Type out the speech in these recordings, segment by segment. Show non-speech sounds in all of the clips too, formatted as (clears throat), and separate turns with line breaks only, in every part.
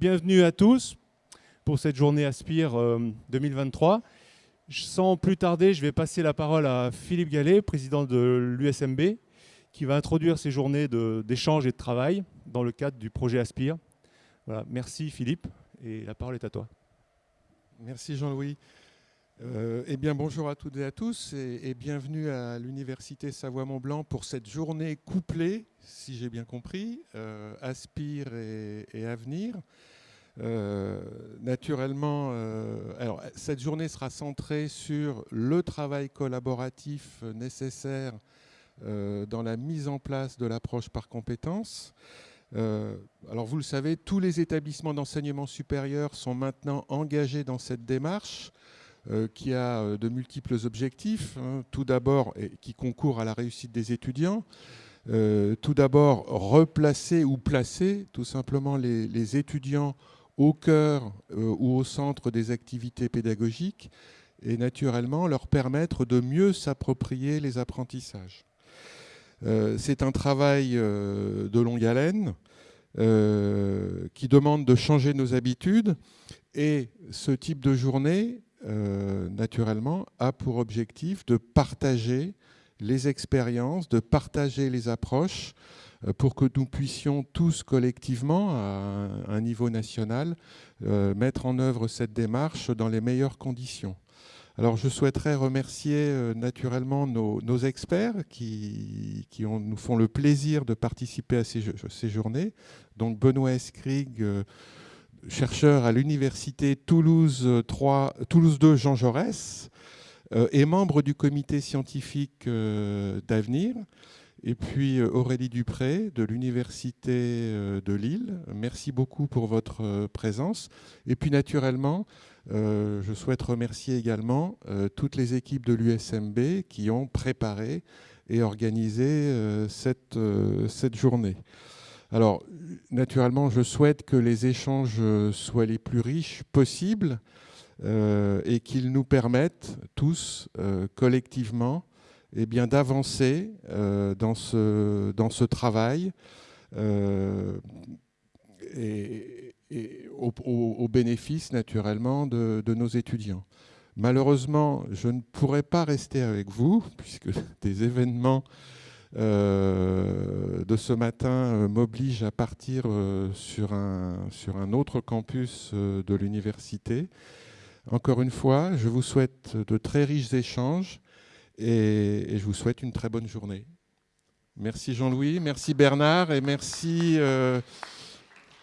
bienvenue à tous pour cette journée Aspire 2023. Sans plus tarder, je vais passer la parole à Philippe Gallet, président de l'USMB, qui va introduire ces journées d'échange et de travail dans le cadre du projet Aspire. Merci Philippe, et la parole est à toi.
Merci Jean-Louis. Euh, eh bien, bonjour à toutes et à tous et, bienvenue à l'Université Savoie-Mont-Blanc pour cette journée couplée, si j'ai bien compris, euh, Aspire et, Avenir. Euh, naturellement, alors, cette journée sera centrée sur le travail collaboratif nécessaire dans la mise en place de l'approche par compétences. alors vous le savez, tous les établissements d'enseignement supérieur sont maintenant engagés dans cette démarche. Euh, qui a euh, de multiples objectifs. Hein. Tout d'abord, et qui concourt à la réussite des étudiants. Euh, tout d'abord, replacer ou placer tout simplement les, étudiants au cœur ou au centre des activités pédagogiques et naturellement leur permettre de mieux s'approprier les apprentissages. C'est un travail de longue haleine qui demande de changer nos habitudes et ce type de journée euh, naturellement, a pour objectif de partager les expériences, de partager les approches euh, pour que nous puissions tous collectivement, à un niveau national, euh, mettre en œuvre cette démarche dans les meilleures conditions. Alors je souhaiterais remercier naturellement nos, experts qui, nous font le plaisir de participer à ces, journées. Donc Benoît Escrig, chercheur à l'université Toulouse, 3, Toulouse 2 Jean Jaurès, euh, et membre du comité scientifique euh, d'avenir. Et puis euh, Aurélie Dupré de l'université de Lille. Merci beaucoup pour votre présence. Et puis naturellement, je souhaite remercier également toutes les équipes de l'USMB qui ont préparé et organisé cette, cette journée. Alors, naturellement, je souhaite que les échanges soient les plus riches possibles euh, et qu'ils nous permettent tous, euh, collectivement, eh d'avancer euh, dans, ce, dans ce travail et, au, bénéfice, naturellement, de, nos étudiants. Malheureusement, je ne pourrai pas rester avec vous, (laughs) puisque des événements euh, de ce matin euh, m'oblige à partir euh, sur, un, sur un autre campus de l'université. Encore une fois, je vous souhaite de très riches échanges et, je vous souhaite une très bonne journée. Merci Jean-Louis, merci Bernard et merci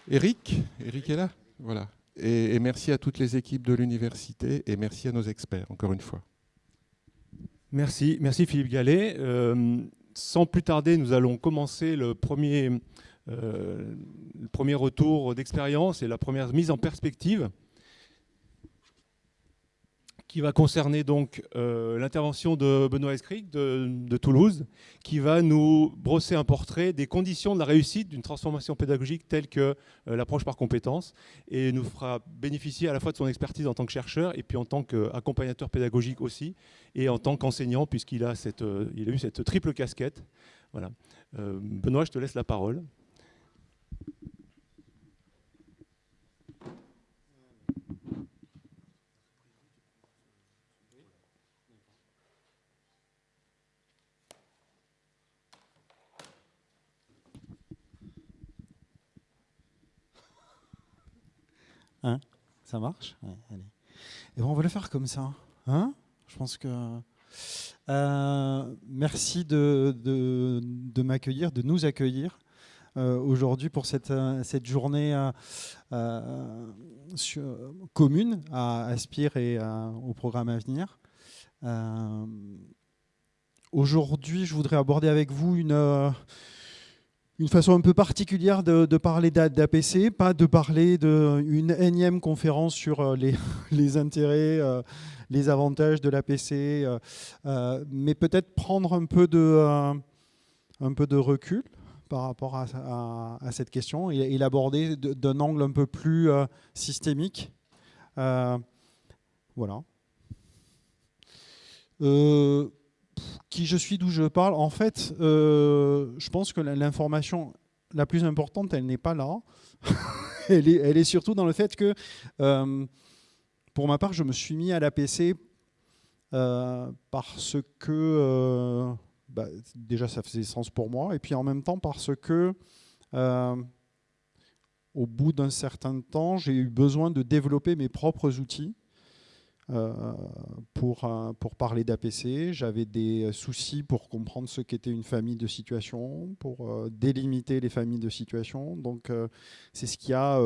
Eric. Eric est là? Voilà. Et, merci à toutes les équipes de l'université et merci à nos experts, encore une fois.
Merci, merci Philippe Gallet sans plus tarder, nous allons commencer euh, le premier retour d'expérience et la première mise en perspective qui va concerner donc euh, l'intervention de Benoît Escric de, Toulouse, qui va nous brosser un portrait des conditions de la réussite d'une transformation pédagogique telle que euh, l'approche par compétences, et nous fera bénéficier à la fois de son expertise en tant que chercheur et puis en tant qu'accompagnateur pédagogique aussi, et en tant qu'enseignant, puisqu'il a, euh, a eu cette triple casquette. Voilà. Benoît, je te laisse la parole.
Hein ça marche Et ben, on va le faire comme ça. Hein? Je pense que... Euh, merci de, de, m'accueillir, de nous accueillir euh, aujourd'hui pour cette, cette journée euh, commune à Aspire et au programme à venir. aujourd'hui, je voudrais aborder avec vous une une façon un peu particulière de, parler d'APC, pas de parler d'une énième conférence sur euh, (laughs) les, intérêts, euh, les avantages de l'APC, euh, mais peut-être prendre un peu, de, un peu de recul par rapport à, cette question et, l'aborder d'un angle un peu plus systémique. voilà qui je suis, d'où je parle, en fait, euh, je pense que l'information la plus importante, elle n'est pas là. (laughs) elle, est, surtout dans le fait que, pour ma part, je me suis mis à l'APC parce que, bah, déjà, ça faisait sens pour moi, et puis en même temps parce que au bout d'un certain temps, j'ai eu besoin de développer mes propres outils euh, pour, euh, pour parler d'APC. J'avais des soucis pour comprendre ce qu'était une famille de situation, pour euh, délimiter les familles de situation. Donc, c'est ce qui a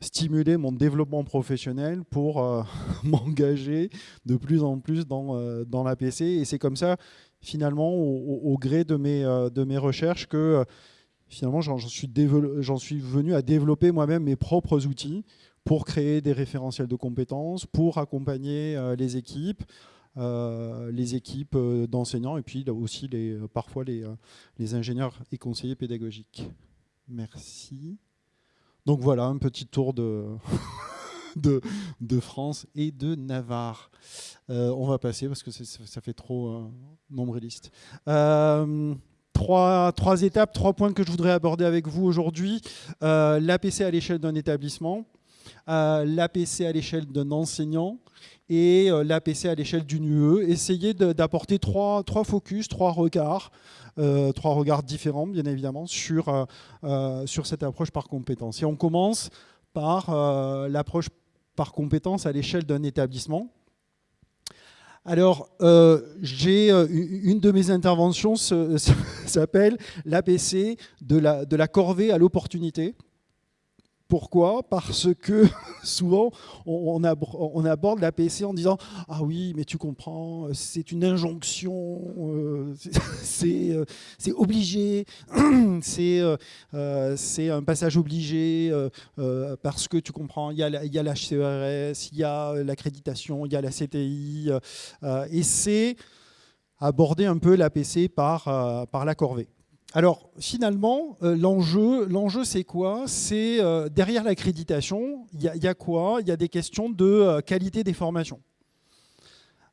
stimulé mon développement professionnel pour (laughs) m'engager de plus en plus dans, dans l'APC. Et c'est comme ça, finalement, au, gré de mes, de mes recherches, que finalement, j'en suis, suis, venu à développer moi-même mes propres outils pour créer des référentiels de compétences, pour accompagner euh, les équipes, euh, les équipes euh, d'enseignants et puis aussi parfois les, ingénieurs et conseillers pédagogiques. Merci. Donc voilà, un petit tour de, (laughs) de, France et de Navarre. on va passer parce que ça fait trop nombriliste trois, étapes, trois points que je voudrais aborder avec vous aujourd'hui. Euh, L'APC à l'échelle d'un établissement, euh, l'APC à l'échelle d'un enseignant et euh, l'APC à l'échelle d'une UE. Essayez d'apporter trois, focus, trois regards, euh, trois regards différents, bien évidemment, sur, sur cette approche par compétence. Et on commence par l'approche par compétence à l'échelle d'un établissement. Alors, euh, j'ai euh, une de mes interventions (laughs) s'appelle l'APC de la, de la corvée à l'opportunité. Pourquoi? Parce que (laughs) souvent, on, aborde l'APC en disant « Ah oui, mais tu comprends, c'est une injonction, euh, (laughs) euh, c'est obligé, (clears throat) euh, c'est un passage obligé, parce que tu comprends, il y a l'HCRS, il y a l'accréditation, il y a la CTI, et c'est aborder un peu l'APC par, par la corvée. Alors finalement, euh, l'enjeu, c'est quoi? C'est euh, derrière l'accréditation, il y, a quoi? Il y a des questions de euh, qualité des formations.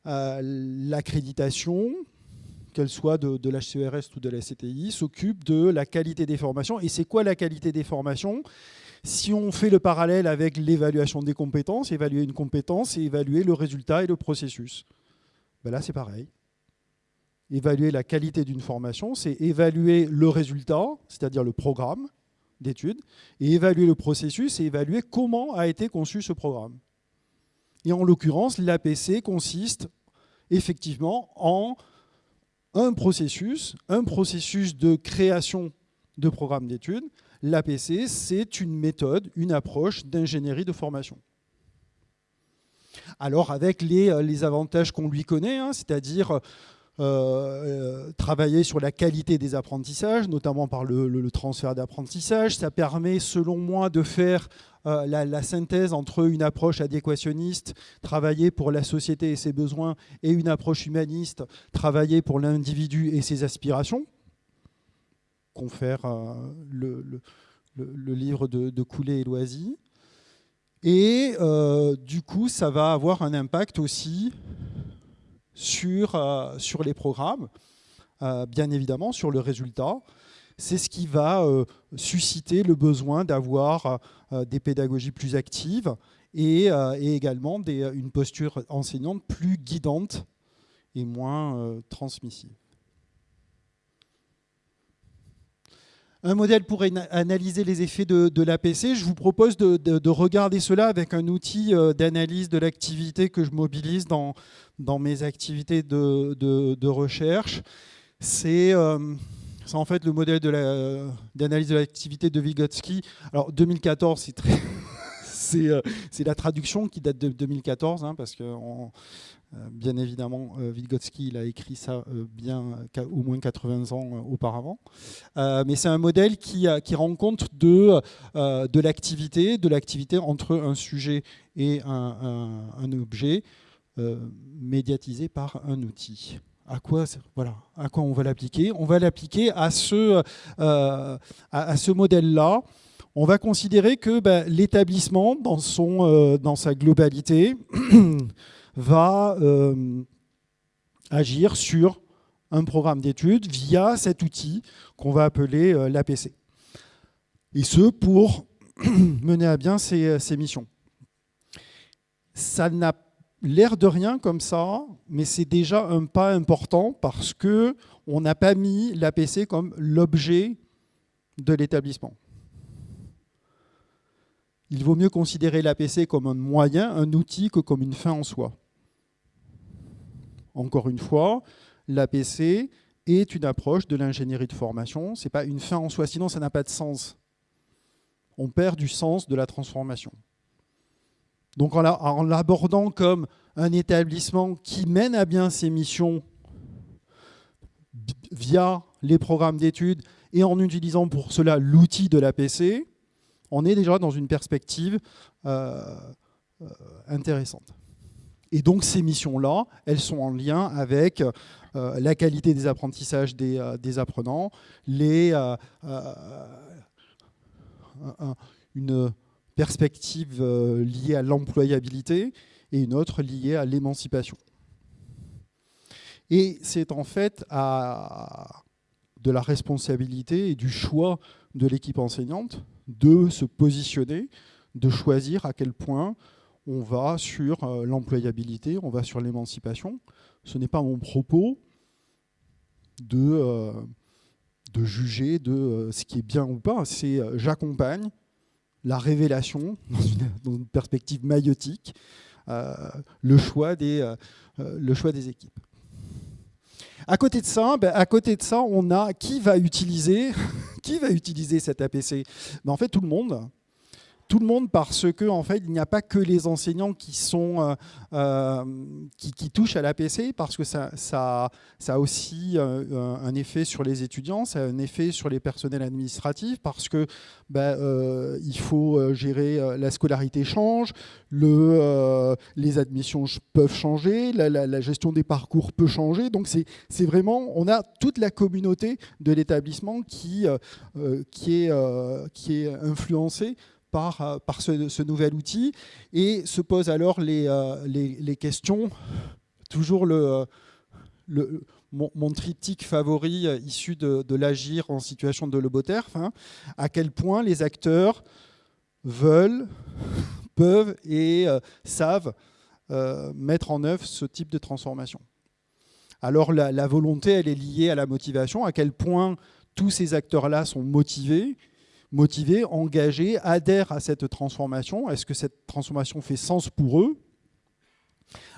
l'accréditation, qu'elle soit de, l'HCRS ou de la CTI, s'occupe de la qualité des formations. Et c'est quoi la qualité des formations? Si on fait le parallèle avec l'évaluation des compétences, évaluer une compétence et évaluer le résultat et le processus. Ben là, c'est pareil évaluer la qualité d'une formation, c'est évaluer le résultat, c'est-à-dire le programme d'études, et évaluer le processus et évaluer comment a été conçu ce programme. Et en l'occurrence, l'APC consiste effectivement en un processus, un processus de création de programme d'études. L'APC, c'est une méthode, une approche d'ingénierie de formation. Alors avec les, euh, avantages qu'on lui connaît, hein, c'est-à-dire euh, euh, travailler sur la qualité des apprentissages, notamment par le, transfert d'apprentissage. Ça permet, selon moi, de faire euh, la, synthèse entre une approche adéquationniste, travailler pour la société et ses besoins, et une approche humaniste, travailler pour l'individu et ses aspirations. Confère le, livre de Coulet et Loisy. Et du coup, ça va avoir un impact aussi sur, euh, sur les programmes, euh, bien évidemment sur le résultat. C'est ce qui va euh, susciter le besoin d'avoir des pédagogies plus actives et, également une posture enseignante plus guidante et moins transmissive. Un modèle pour analyser les effets de, l'APC. Je vous propose de, regarder cela avec un outil euh, d'analyse de l'activité que je mobilise dans, mes activités de, recherche. Euh, c'est en fait le modèle d'analyse de l'activité de Vygotsky. Alors 2014, c'est très... (laughs) Euh, c'est la traduction qui date de 2014, hein, parce que euh, bien évidemment, euh, Vygotsky il a écrit ça euh, bien au moins 80 ans auparavant. mais c'est un modèle qui, qui rend compte de, de l'activité, de l'activité entre un sujet et un, objet médiatisé par un outil. À quoi, voilà, à quoi on va l'appliquer? On va l'appliquer à ce, à, ce modèle-là. On va considérer que ben, l'établissement, dans, dans sa globalité, (clears throat) va euh, agir sur un programme d'études via cet outil qu'on va appeler euh, l'APC. Et ce, pour (clears throat) mener à bien ces, ces missions. Ça n'a l'air de rien comme ça, mais c'est déjà un pas important parce que on n'a pas mis l'APC comme l'objet de l'établissement. Il vaut mieux considérer l'APC comme un moyen, un outil, que comme une fin en soi. Encore une fois, l'APC est une approche de l'ingénierie de formation. Ce n'est pas une fin en soi, sinon ça n'a pas de sens. On perd du sens de la transformation. Donc en l'abordant comme un établissement qui mène à bien ses missions via les programmes d'études et en utilisant pour cela l'outil de l'APC, on est déjà dans une perspective euh, euh, intéressante. Et donc ces missions-là, elles sont en lien avec euh, la qualité des apprentissages des, apprenants, les, une perspective liée à l'employabilité et une autre liée à l'émancipation. Et c'est en fait de la responsabilité et du choix de l'équipe enseignante de se positionner, de choisir à quel point on va sur euh, l'employabilité, on va sur l'émancipation. Ce n'est pas mon propos de, euh, de juger de euh, ce qui est bien ou pas, c'est j'accompagne la révélation (laughs) dans une, perspective maïotique, le, choix des, le choix des équipes. À côté de ça, ben, à côté de ça, on a qui va utiliser, (laughs) qui va utiliser cet APC ben, En fait, tout le monde tout le monde parce que en fait il n'y a pas que les enseignants qui sont euh, euh, qui, touchent à l'APC parce que ça, a aussi euh, un effet sur les étudiants, ça a un effet sur les personnels administratifs parce que ben, il faut gérer la scolarité change, le, les admissions peuvent changer, la, gestion des parcours peut changer. Donc c'est vraiment, on a toute la communauté de l'établissement qui, qui, qui est influencée par, euh, ce, nouvel outil et se posent alors les, euh, les, questions, toujours le, euh, mon, triptyque favori issu de, l'agir en situation de loboterf, hein, à quel point les acteurs veulent, peuvent et savent mettre en œuvre ce type de transformation. Alors la, la, volonté, elle est liée à la motivation, à quel point tous ces acteurs-là sont motivés motivés, engagés, adhèrent à cette transformation. Est-ce que cette transformation fait sens pour eux?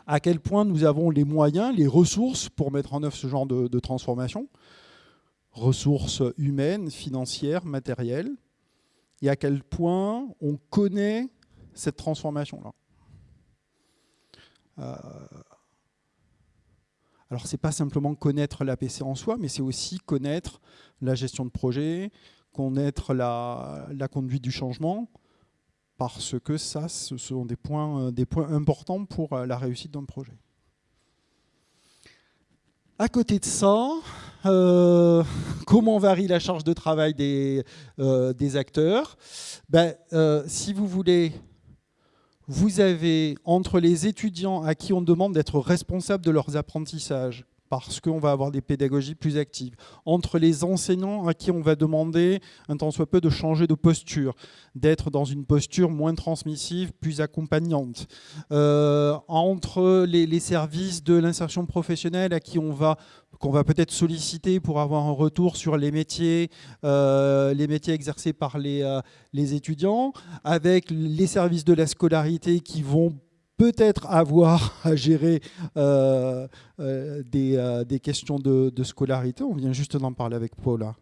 À quel point nous avons les moyens, les ressources pour mettre en œuvre ce genre de, transformation? Ressources humaines, financières, matérielles. Et à quel point on connaît cette transformation-là? Euh, alors, ce n'est pas simplement connaître l'APC en soi, mais c'est aussi connaître la gestion de projet, connaître la, la conduite du changement, parce que ça, ce sont des points, euh, des points importants pour euh, la réussite d'un projet. À côté de ça, euh, comment varie la charge de travail des, des acteurs? Ben, Si vous voulez, vous avez entre les étudiants à qui on demande d'être responsables de leurs apprentissages, parce qu'on va avoir des pédagogies plus actives. Entre les enseignants à qui on va demander un temps soit peu de changer de posture, d'être dans une posture moins transmissive, plus accompagnante. Euh, entre les, services de l'insertion professionnelle à qui on va qu'on va peut-être solliciter pour avoir un retour sur les métiers, euh, les métiers exercés par les, euh, les étudiants, avec les services de la scolarité qui vont peut-être avoir (laughs) à gérer euh, euh, euh, des, questions de, scolarité. On vient juste d'en parler avec Paula,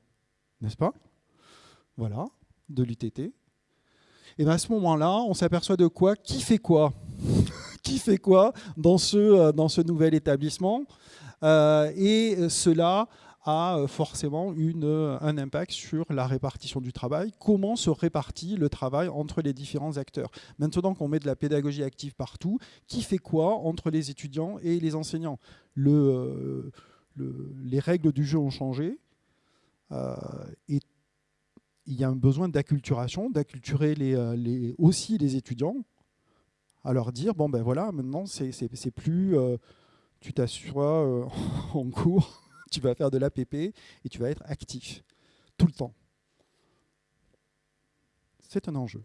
n'est-ce pas? Voilà, de l'UTT. Et bien à ce moment-là, on s'aperçoit de quoi? Qui fait quoi? (laughs) Qui fait quoi dans ce, dans ce nouvel établissement? Et cela a euh, forcément une, euh, un impact sur la répartition du travail. Comment se répartit le travail entre les différents acteurs? Maintenant qu'on met de la pédagogie active partout, qui fait quoi entre les étudiants et les enseignants? Euh, Les règles du jeu ont changé et il y a un besoin d'acculturation, d'acculturer aussi les étudiants, à leur dire, bon ben voilà, maintenant c'est plus... tu t'assois (laughs) en cours tu vas faire de l'APP et tu vas être actif tout le temps. C'est un enjeu.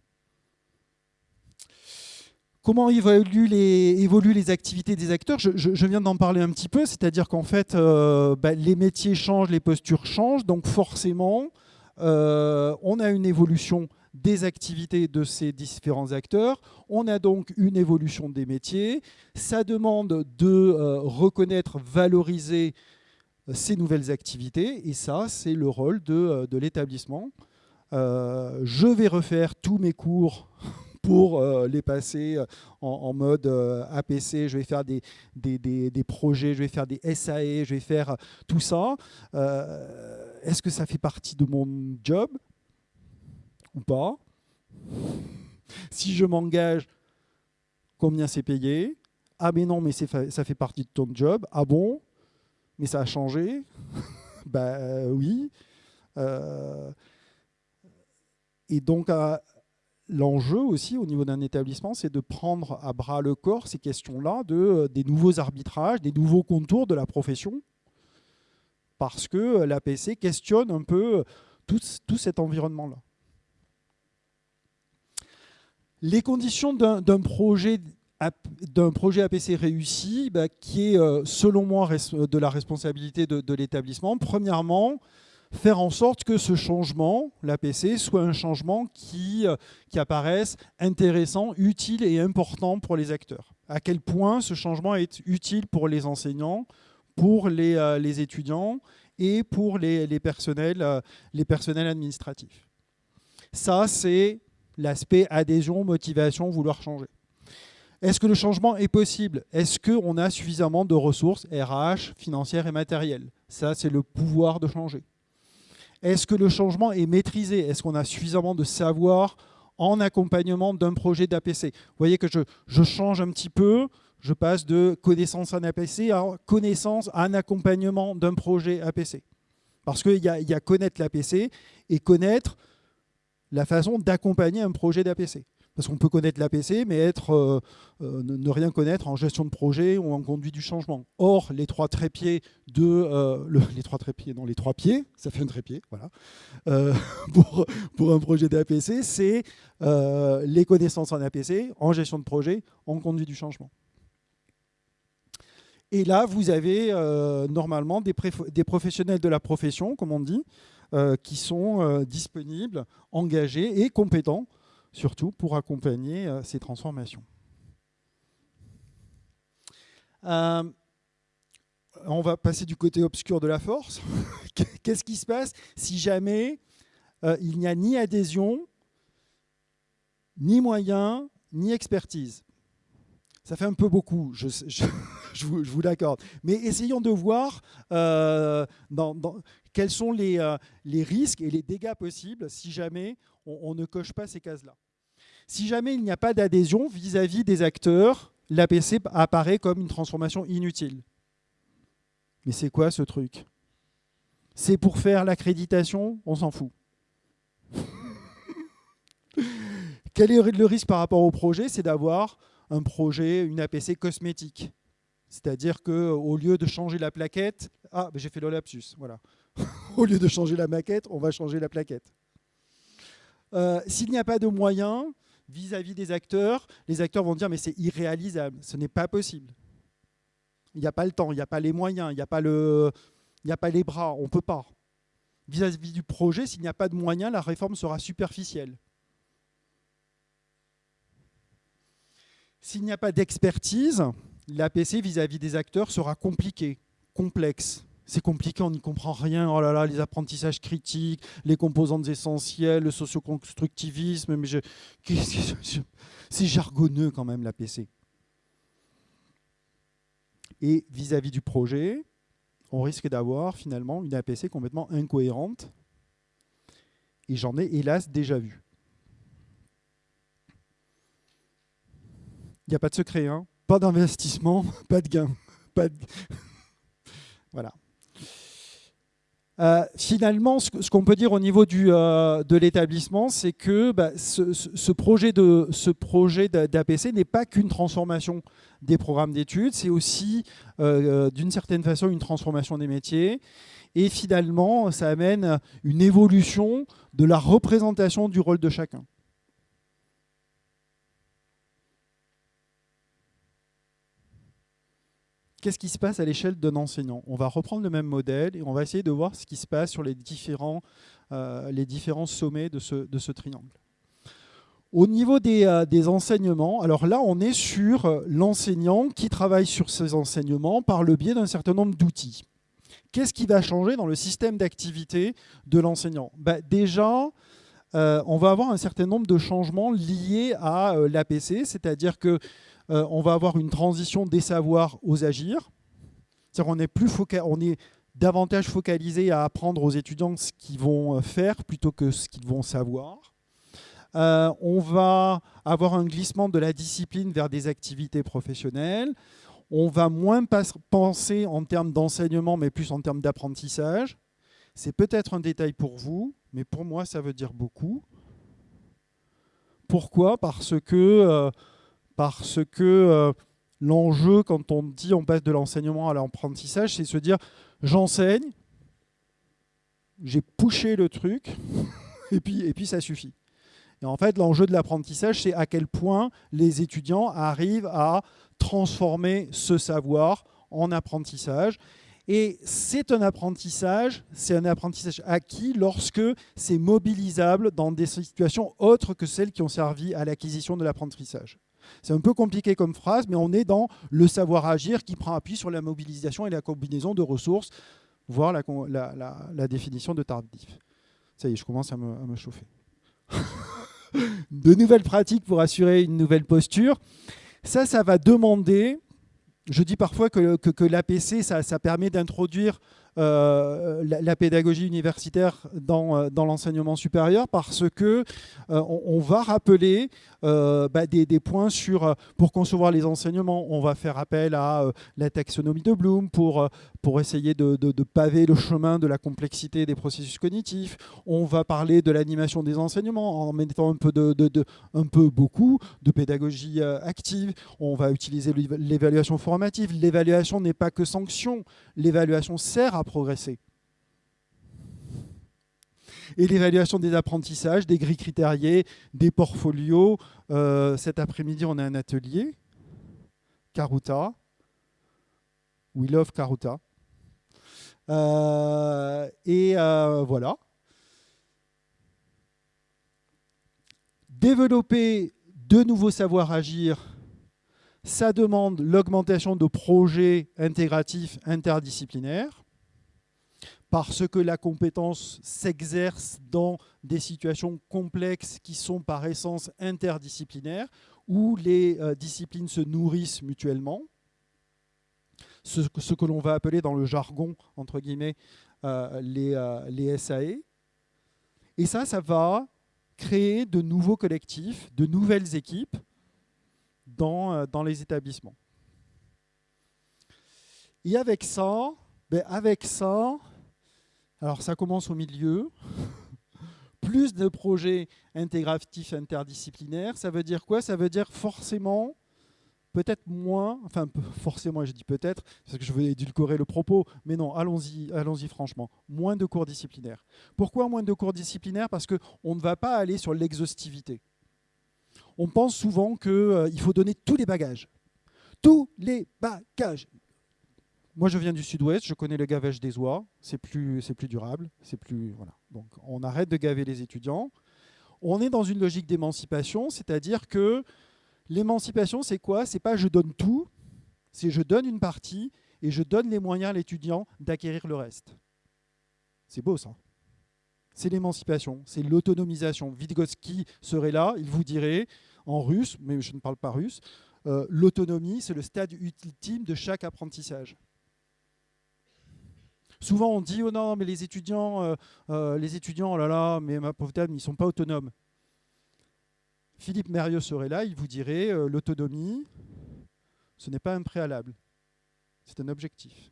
Comment évoluent les, activités des acteurs? Je, viens d'en parler un petit peu, c'est-à-dire qu'en fait, euh, bah, les métiers changent, les postures changent, donc forcément, euh, on a une évolution des activités de ces différents acteurs. On a donc une évolution des métiers. Ça demande de euh, reconnaître, valoriser ces nouvelles activités, et ça, c'est le rôle de, l'établissement. je vais refaire tous mes cours (laughs) pour euh, les passer euh, en, mode euh, APC, je vais faire des, des, projets, je vais faire des SAE, je vais faire tout ça. Est-ce que ça fait partie de mon job? Ou pas? Si je m'engage, combien c'est payé? Ah mais non, mais ça fait partie de ton job. Ah bon? Mais ça a changé (laughs) Bah oui. et donc, à, l'enjeu aussi au niveau d'un établissement, c'est de prendre à bras le corps ces questions-là, de, euh, des nouveaux arbitrages, des nouveaux contours de la profession, parce que euh, l'APC questionne un peu euh, tout, cet environnement-là. Les conditions d'un projet d'un projet APC réussi, bah, qui est, selon moi, de la responsabilité de l'établissement. Premièrement, faire en sorte que ce changement, l'APC, soit un changement qui, euh, qui apparaisse intéressant, utile et important pour les acteurs. À quel point ce changement est utile pour les enseignants, pour les, euh, étudiants et pour les, personnels, euh, les personnels administratifs. Ça, c'est l'aspect adhésion, motivation, vouloir changer. Est-ce que le changement est possible? Est-ce qu'on a suffisamment de ressources RH, financières et matérielles? Ça, c'est le pouvoir de changer. Est-ce que le changement est maîtrisé? Est-ce qu'on a suffisamment de savoir en accompagnement d'un projet d'APC Vous voyez que je, change un petit peu, je passe de connaissance en APC à connaissance en accompagnement d'un projet APC. Parce qu'il y, y, a connaître l'APC et connaître la façon d'accompagner un projet d'APC. Parce qu'on peut connaître l'APC, mais être, euh, euh, ne rien connaître en gestion de projet ou en conduite du changement. Or, les trois trépieds de... Euh, les trois trépieds, non, les trois pieds, ça fait un trépied, voilà. (laughs) pour, un projet d'APC, c'est les connaissances en APC, en gestion de projet, en conduite du changement. Et là, vous avez normalement des, professionnels de la profession, comme on dit, qui sont disponibles, engagés et compétents surtout pour accompagner euh, ces transformations. Euh, on va passer du côté obscur de la force. (laughs) Qu'est-ce qui se passe si jamais euh, il n'y a ni adhésion, ni moyens, ni expertise? Ça fait un peu beaucoup, (laughs) je, vous, l'accorde. Mais essayons de voir quels sont les, risques et les dégâts possibles si jamais on ne coche pas ces cases-là. Si jamais il n'y a pas d'adhésion vis-à-vis des acteurs, l'APC apparaît comme une transformation inutile. Mais c'est quoi ce truc? C'est pour faire l'accréditation? On s'en fout. (laughs) Quel est le risque par rapport au projet? C'est d'avoir un projet, une APC cosmétique. C'est-à-dire qu'au lieu de changer la plaquette, ah, j'ai fait le lapsus, voilà. (laughs) au lieu de changer la maquette, on va changer la plaquette. Euh, s'il n'y a pas de moyens, vis-à-vis des acteurs, les acteurs vont dire mais c'est irréalisable, ce n'est pas possible. Il n'y a pas le temps, il n'y a pas les moyens, il n'y a, pas les bras, on ne peut pas. Vis-à-vis du projet, s'il n'y a pas de moyens, la réforme sera superficielle. S'il n'y a pas d'expertise, l'APC vis-à-vis des acteurs sera compliqué, complexe c'est compliqué, on n'y comprend rien. Oh là là, les apprentissages critiques, les composantes essentielles, le socioconstructivisme, mais c'est jargonneux quand même la PC. Et vis-à-vis du projet, on risque d'avoir finalement une APC complètement incohérente. Et j'en ai hélas déjà vu. Il n'y a pas de secret, hein pas d'investissement, (laughs) pas de gain. Pas de... (laughs) voilà. Euh, finalement, ce, qu'on peut dire au niveau euh, de l'établissement, c'est que bah, ce, projet d'APC n'est pas qu'une transformation des programmes d'études, c'est aussi euh, d'une certaine façon une transformation des métiers. Et finalement, ça amène une évolution de la représentation du rôle de chacun. Qu'est-ce qui se passe à l'échelle d'un enseignant On va reprendre le même modèle et on va essayer de voir ce qui se passe sur les différents, euh, les différents sommets de ce, de ce triangle. Au niveau des, euh, des, enseignements, alors là, on est sur euh, l'enseignant qui travaille sur ses enseignements par le biais d'un certain nombre d'outils. Qu'est-ce qui va changer dans le système d'activité de l'enseignant? Bah, Déjà, euh, on va avoir un certain nombre de changements liés à euh, l'APC, c'est-à-dire que euh, on va avoir une transition des savoirs aux agir. C'est-à-dire on est plus on est davantage focalisé à apprendre aux étudiants ce qu'ils vont faire plutôt que ce qu'ils vont savoir. on va avoir un glissement de la discipline vers des activités professionnelles. On va moins penser en termes d'enseignement, mais plus en termes d'apprentissage. C'est peut-être un détail pour vous, mais pour moi, ça veut dire beaucoup. Pourquoi? Parce que, euh, euh, l'enjeu, quand on dit on passe de l'enseignement à l'apprentissage, c'est se dire j'enseigne, j'ai poussé le truc, (laughs) et puis, et ça suffit. En fait, l'enjeu de l'apprentissage, c'est à quel point les étudiants arrivent à transformer ce savoir en apprentissage. Et c'est un apprentissage, c'est un apprentissage acquis lorsque c'est mobilisable dans des situations autres que celles qui ont servi à l'acquisition de l'apprentissage. C'est un peu compliqué comme phrase, mais on est dans le savoir agir qui prend appui sur la mobilisation et la combinaison de ressources, voire la, définition de tardif. Ça y est, je commence à me, à me chauffer. (laughs) de nouvelles pratiques pour assurer une nouvelle posture. Ça, ça va demander je dis parfois que, l'APC, ça, permet d'introduire euh, la, pédagogie universitaire dans, euh, dans l'enseignement supérieur parce que euh, on, va rappeler bah, des, points sur pour concevoir les enseignements. On va faire appel à la taxonomie de Bloom pour, pour essayer de, de, paver le chemin de la complexité des processus cognitifs. On va parler de l'animation des enseignements en mettant un peu, de, un peu beaucoup de pédagogie active. On va utiliser l'évaluation formative. L'évaluation n'est pas que sanction. L'évaluation sert à progresser. Et l'évaluation des apprentissages, des grilles critériées, des portfolios. Euh, cet après-midi, on a un atelier, Karuta. We love Karuta. Euh, et euh, voilà. Développer de nouveaux savoirs agir, ça demande l'augmentation de projets intégratifs interdisciplinaires parce que la compétence s'exerce dans des situations complexes qui sont par essence interdisciplinaires, où les euh, disciplines se nourrissent mutuellement. Ce, que l'on va appeler dans le jargon, entre guillemets, euh, les, euh, les SAE. Et ça, ça va créer de nouveaux collectifs, de nouvelles équipes dans, dans les établissements. Et avec ça, ben avec ça, alors ça commence au milieu. (laughs) Plus de projets intégratifs interdisciplinaires, ça veut dire quoi? Ça veut dire forcément, peut-être moins, enfin forcément je dis peut-être, parce que je veux édulcorer le propos, mais non, allons-y allons franchement, moins de cours disciplinaires. Pourquoi moins de cours disciplinaires? Parce qu'on ne va pas aller sur l'exhaustivité. On pense souvent qu'il euh, faut donner tous les bagages. Tous les bagages. Moi, je viens du sud-ouest, je connais le gavage des oies, c'est plus, durable, c'est plus... Voilà. Donc, on arrête de gaver les étudiants. On est dans une logique d'émancipation, c'est-à-dire que l'émancipation, c'est quoi? C'est pas je donne tout, c'est je donne une partie et je donne les moyens à l'étudiant d'acquérir le reste. C'est beau, ça. C'est l'émancipation, c'est l'autonomisation. Vygotsky serait là, il vous dirait, en russe, mais je ne parle pas russe, euh, l'autonomie, c'est le stade ultime de chaque apprentissage. Souvent, on dit, oh non, mais les étudiants, euh, euh, les étudiants, oh là là, mais ma pauvre dame, ils ne sont pas autonomes. Philippe Mérieux serait là, il vous dirait, euh, l'autonomie, ce n'est pas un préalable, c'est un objectif.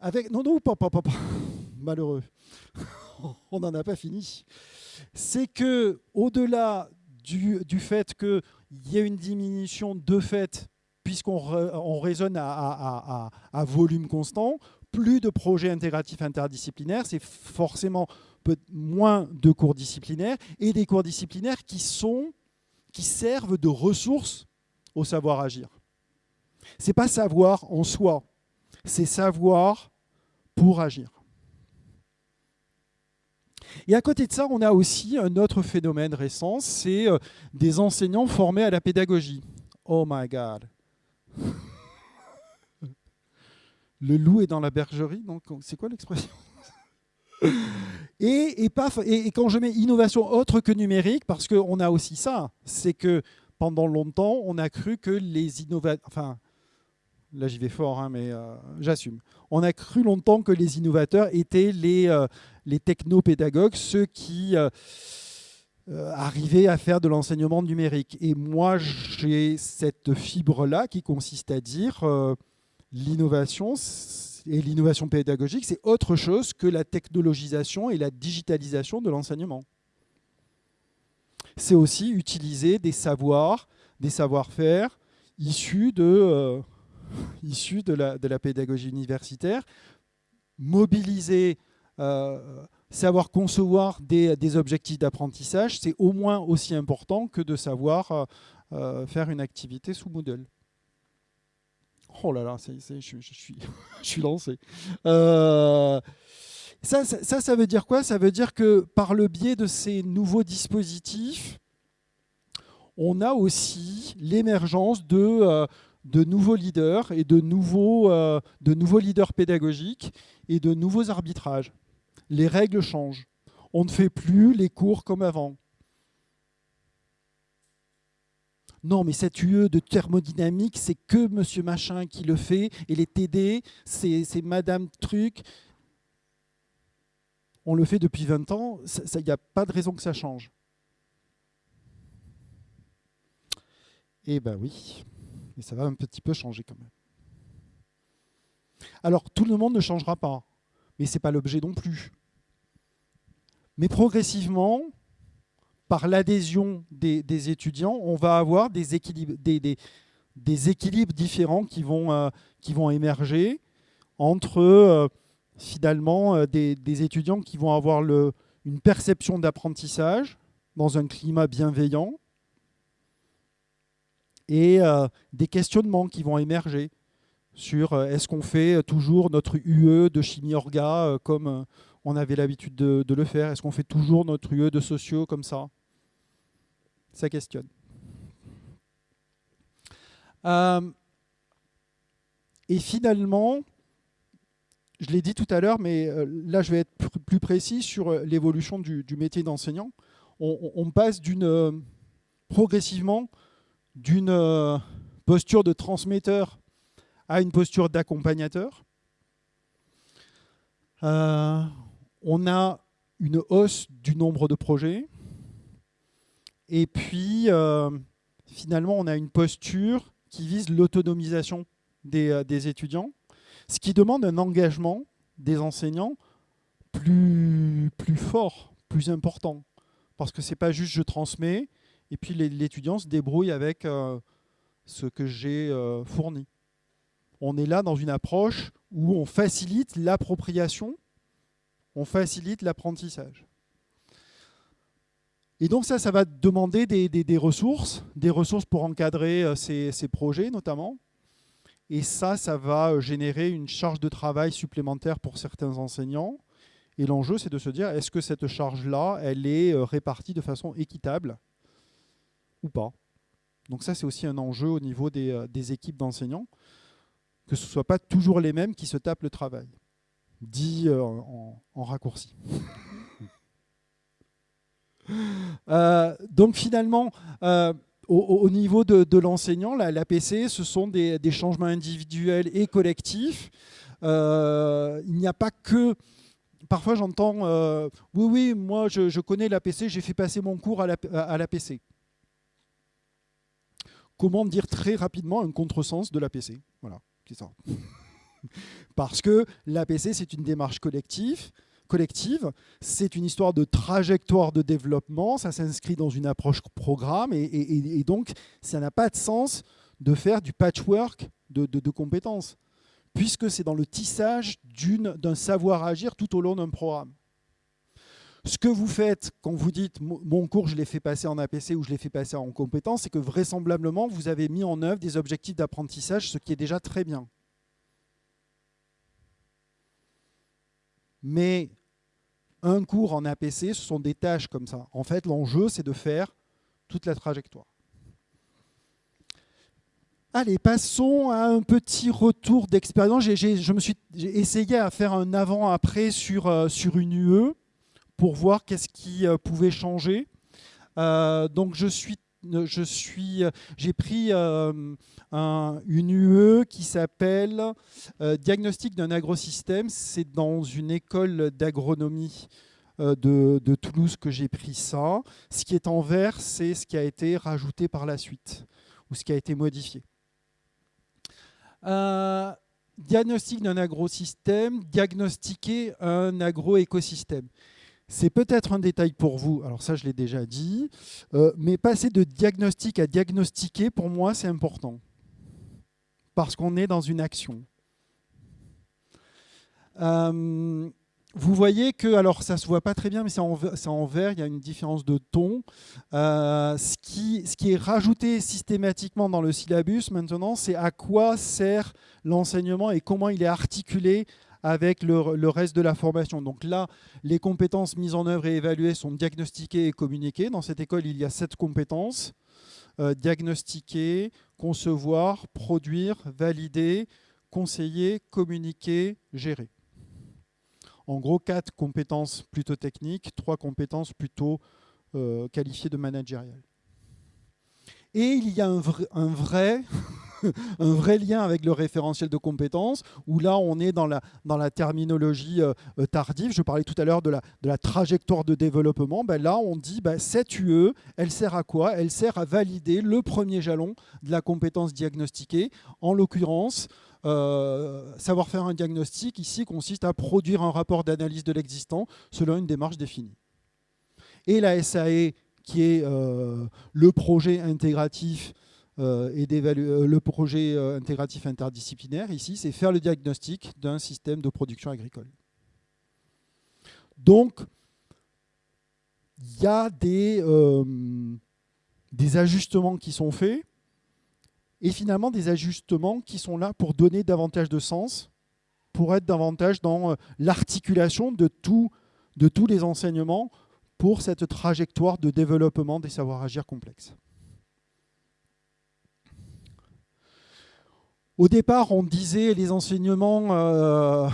Avec, non, non, pas, pas, pas, (laughs) malheureux, (laughs) on n'en a pas fini. C'est que, au-delà du, du fait que il y a une diminution de fait, puisqu'on raisonne à, volume constant, plus de projets intégratifs interdisciplinaires, c'est forcément moins de cours disciplinaires, et des cours disciplinaires qui qui servent de ressources au savoir agir. C'est pas savoir en soi, c'est savoir pour agir. Et à côté de ça, on a aussi un autre phénomène récent, c'est euh, des enseignants formés à la pédagogie. Oh my God. Le loup est dans la bergerie, donc c'est quoi l'expression? Et, et, et, quand je mets innovation autre que numérique, parce qu'on a aussi ça, c'est que pendant longtemps, on a cru que les innovateurs, enfin, là j'y vais fort, hein, mais euh, j'assume, on a cru longtemps que les innovateurs étaient les, euh, les technopédagogues, ceux qui euh, arrivaient à faire de l'enseignement numérique. Et moi, j'ai cette fibre-là qui consiste à dire l'innovation et l'innovation pédagogique, c'est autre chose que la technologisation et la digitalisation de l'enseignement. C'est aussi utiliser des savoirs, des savoir-faire issus de, euh, (laughs) issus de, la, pédagogie universitaire, mobiliser, euh, savoir concevoir des, objectifs d'apprentissage, c'est au moins aussi important que de savoir euh, faire une activité sous Moodle. Oh là là, je, suis, (laughs) je suis lancé. Euh, ça, ça, ça, veut dire quoi? Ça veut dire que par le biais de ces nouveaux dispositifs, on a aussi l'émergence de, euh, de nouveaux leaders et de nouveaux, euh, de nouveaux leaders pédagogiques et de nouveaux arbitrages. Les règles changent. On ne fait plus les cours comme avant. non, mais cette UE de thermodynamique, c'est que monsieur machin qui le fait, et les TD, c'est madame truc. On le fait depuis 20 ans, il n'y a pas de raison que ça change. Eh ben oui, et ça va un petit peu changer quand même. Alors, tout le monde ne changera pas, mais ce n'est pas l'objet non plus. Mais progressivement, par l'adhésion des, étudiants, on va avoir des équilibres, différents qui vont, euh, qui vont émerger entre euh, finalement euh, des, étudiants qui vont avoir une perception d'apprentissage dans un climat bienveillant et des questionnements qui vont émerger sur est-ce qu'on fait toujours notre UE de chimie orga comme on avait l'habitude de, le faire? Est-ce qu'on fait toujours notre UE de sociaux comme ça? Ça questionne. Euh, et finalement, je l'ai dit tout à l'heure, mais euh, là je vais être plus précis sur euh, l'évolution du, métier d'enseignant. On, passe progressivement d'une posture de transmetteur à une posture d'accompagnateur. on a une hausse du nombre de projets. Et puis, euh, finalement, on a une posture qui vise l'autonomisation euh, des, étudiants, ce qui demande un engagement des enseignants plus, fort, plus important. Parce que ce n'est pas juste je transmets, et puis l'étudiant se débrouille avec euh, ce que j'ai fourni. On est là dans une approche où on facilite l'appropriation, on facilite l'apprentissage. Et donc ça, ça va demander des, ressources, des ressources pour encadrer euh, ces, projets notamment. Et ça, ça va euh, générer une charge de travail supplémentaire pour certains enseignants. Et l'enjeu, c'est de se dire, est-ce que cette charge-là, elle est euh, répartie de façon équitable ou pas? Donc ça, c'est aussi un enjeu au niveau des, équipes d'enseignants, que ce ne soit pas toujours les mêmes qui se tapent le travail, dit en raccourci. (laughs) Euh, donc finalement, euh, au, niveau de, l'enseignant, l'APC, ce sont des, changements individuels et collectifs. Euh, il n'y a pas que... Parfois j'entends Oui, oui, moi je, connais l'APC, j'ai fait passer mon cours à l'APC. Comment dire très rapidement un contresens de l'APC Voilà, (laughs) Parce que l'APC, c'est une démarche collective collective. C'est une histoire de trajectoire de développement, ça s'inscrit dans une approche programme et, donc ça n'a pas de sens de faire du patchwork de, compétences, puisque c'est dans le tissage d'un savoir agir tout au long d'un programme. Ce que vous faites quand vous dites mon cours, je l'ai fait passer en APC ou je l'ai fait passer en compétence, c'est que vraisemblablement, vous avez mis en œuvre des objectifs d'apprentissage, ce qui est déjà très bien. Mais un cours en APC, ce sont des tâches comme ça. En fait, l'enjeu, c'est de faire toute la trajectoire. Allez, passons à un petit retour d'expérience. Je me suis essayé à faire un avant-après sur, euh, sur une UE pour voir qu'est-ce qui euh, pouvait changer. Euh, donc je suis suis, j'ai pris une UE qui s'appelle Diagnostic d'un agrosystème. C'est dans une école d'agronomie de, de, Toulouse que j'ai pris ça. Ce qui est en vert, c'est ce qui a été rajouté par la suite ou ce qui a été modifié. diagnostic d'un agrosystème, diagnostiquer un agroécosystème. C'est peut-être un détail pour vous, alors ça je l'ai déjà dit, euh, mais passer de diagnostic à diagnostiquer, pour moi, c'est important. Parce qu'on est dans une action. Euh, vous voyez que, alors ça ne se voit pas très bien, mais c'est en, vert, il y a une différence de ton. Euh, ce, qui, ce qui est rajouté systématiquement dans le syllabus maintenant, c'est à quoi sert l'enseignement et comment il est articulé avec le, reste de la formation. Donc là, les compétences mises en œuvre et évaluées sont diagnostiquées et communiquées. Dans cette école, il y a sept compétences. Euh, diagnostiquer, concevoir, produire, valider, conseiller, communiquer, gérer. En gros, quatre compétences plutôt techniques, trois compétences plutôt euh, qualifiées de managériales. Et il y a un vrai un vrai (laughs) lien avec le référentiel de compétences, où là, on est dans la, terminologie euh, euh, tardive. Je parlais tout à l'heure de la, trajectoire de développement. Ben là, on dit ben, cette UE, elle sert à quoi? Elle sert à valider le premier jalon de la compétence diagnostiquée. En l'occurrence, euh, savoir faire un diagnostic ici consiste à produire un rapport d'analyse de l'existant selon une démarche définie. Et la SAE, qui est le projet intégratif et euh, le projet euh, intégratif interdisciplinaire, ici, c'est faire le diagnostic d'un système de production agricole. Donc, il y a des, ajustements qui sont faits, et finalement des ajustements qui sont là pour donner davantage de sens, pour être davantage dans l'articulation de, tous les enseignements pour cette trajectoire de développement des savoirs agir complexes. Au départ, on disait les enseignements, euh,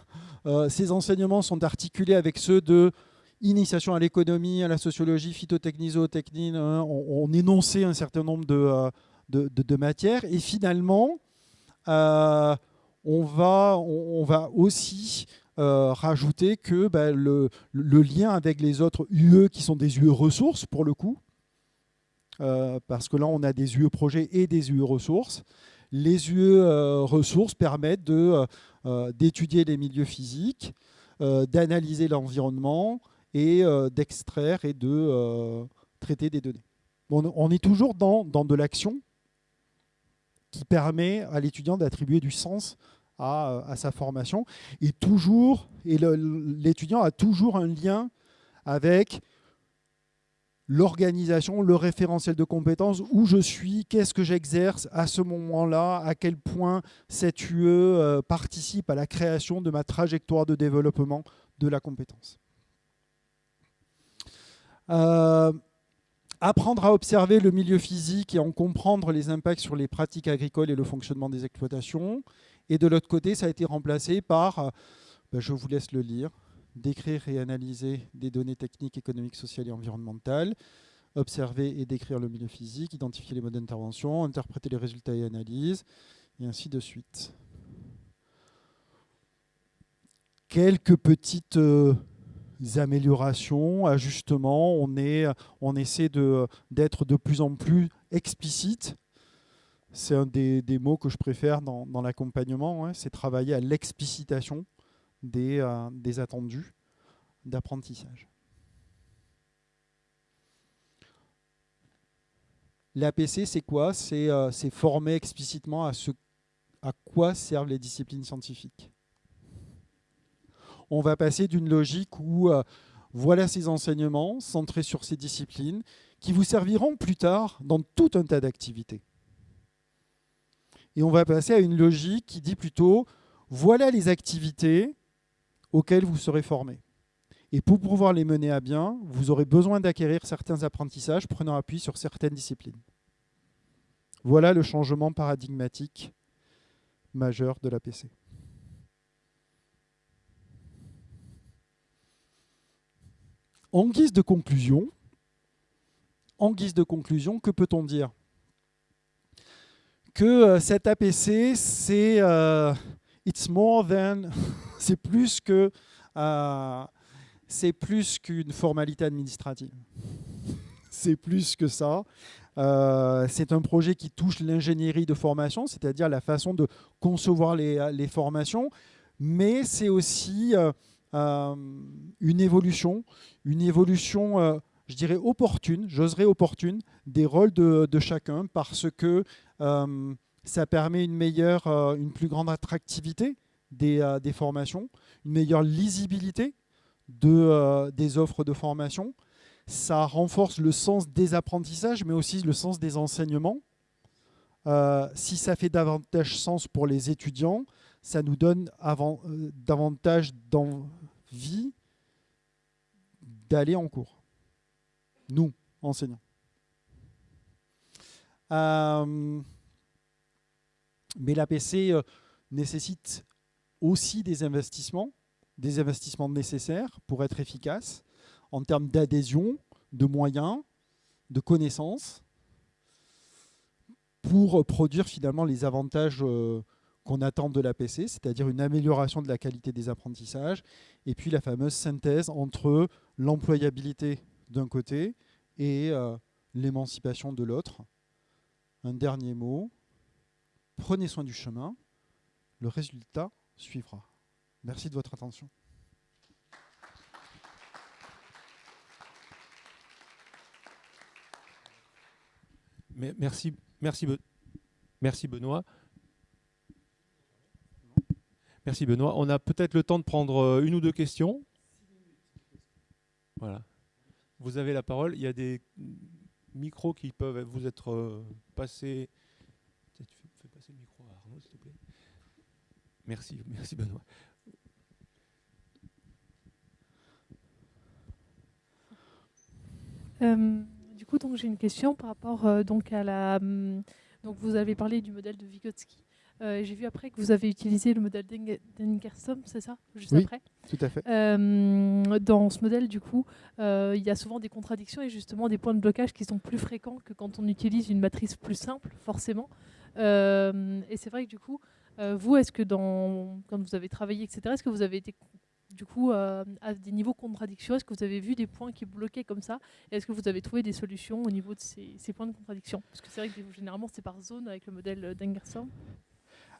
(laughs) euh, ces enseignements sont articulés avec ceux de initiation à l'économie, à la sociologie, phytotechnie, zootechnie. Hein. on, énonçait un certain nombre de, euh, matières. Et finalement, on, va, aussi rajouter que ben, le, lien avec les autres UE, qui sont des UE ressources pour le coup, parce que là, on a des UE projets et des UE ressources, les UE euh, ressources permettent euh, euh, d'étudier les milieux physiques, d'analyser l'environnement et d'extraire et de traiter des données. on est toujours dans, de l'action qui permet à l'étudiant d'attribuer du sens à, sa formation. Et toujours, et l'étudiant a toujours un lien avec l'organisation, le référentiel de compétences, où je suis, qu'est-ce que j'exerce à ce moment-là, à quel point cette UE euh, participe à la création de ma trajectoire de développement de la compétence. Euh, apprendre à observer le milieu physique et en comprendre les impacts sur les pratiques agricoles et le fonctionnement des exploitations. Et de l'autre côté, ça a été remplacé par, euh, ben, je vous laisse le lire, décrire et analyser des données techniques, économiques, sociales et environnementales, observer et décrire le milieu physique, identifier les modes d'intervention, interpréter les résultats et analyses, et ainsi de suite. Quelques petites euh, améliorations, ajustements, on, essaie d'être de, plus en plus explicite. C'est un des, mots que je préfère dans, l'accompagnement, hein, c'est travailler à l'explicitation des, euh, des attendus d'apprentissage. L'APC, c'est quoi? Euh, C'est former explicitement à quoi servent les disciplines scientifiques. On va passer d'une logique où euh, Voilà ces enseignements centrés sur ces disciplines qui vous serviront plus tard dans tout un tas d'activités. Et on va passer à une logique qui dit plutôt, voilà les activités auxquelles vous serez formés. Et pour pouvoir les mener à bien, vous aurez besoin d'acquérir certains apprentissages prenant appui sur certaines disciplines. Voilà le changement paradigmatique majeur de l'APC. En guise de conclusion, en guise de conclusion, que peut-on dire? Que euh, cet APC, c'est euh, it's more than, (laughs) c'est plus que euh, c'est plus qu'une formalité administrative. (laughs) c'est plus que ça. c'est un projet qui touche l'ingénierie de formation, c'est-à-dire la façon de concevoir les, formations, mais c'est aussi une évolution, une évolution je dirais, opportune, j'oserais opportune, des rôles de, chacun parce que euh, ça permet une meilleure, euh, une plus grande attractivité des, euh, formations, une meilleure lisibilité de, des offres de formation. Ça renforce le sens des apprentissages, mais aussi le sens des enseignements. si ça fait davantage sens pour les étudiants, ça nous donne avant, davantage d'envie d'aller en cours nous, enseignants. Euh, mais l'APC euh, nécessite aussi des investissements, des investissements nécessaires pour être efficace en termes d'adhésion, de moyens, de connaissances, pour produire finalement les avantages euh, qu'on attend de l'APC, c'est-à-dire une amélioration de la qualité des apprentissages, et puis la fameuse synthèse entre l'employabilité d'un côté et euh, l'émancipation de l'autre. Un dernier mot, prenez soin du chemin, le résultat suivra. Merci de votre attention.
Merci, merci, merci Benoît. Merci Benoît. On a peut-être le temps de prendre euh, une ou deux questions. Voilà. Vous avez la parole. Il y a des micros qui peuvent vous être euh, passés. Fais passer le micro à Arnaud, s'il te plaît. Merci, merci Benoît.
Euh, du coup, donc j'ai une question par rapport euh, donc à la. Hum, donc vous avez parlé du modèle de Vygotsky. Euh, j'ai vu après que vous avez utilisé le modèle d'Engersom, c'est ça? Juste
oui,
après
tout à fait.
Euh, dans ce modèle, du coup, euh, il y a souvent des contradictions et justement des points de blocage qui sont plus fréquents que quand on utilise une matrice plus simple, forcément. et c'est vrai que du coup, vous, est-ce que dans, quand vous avez travaillé, etc., est-ce que vous avez été du coup à des niveaux contradictions? Est-ce que vous avez vu des points qui bloquaient comme ça? Est-ce que vous avez trouvé des solutions au niveau de ces, points de contradiction? Parce que c'est vrai que généralement c'est par zone avec le modèle d'Engersom.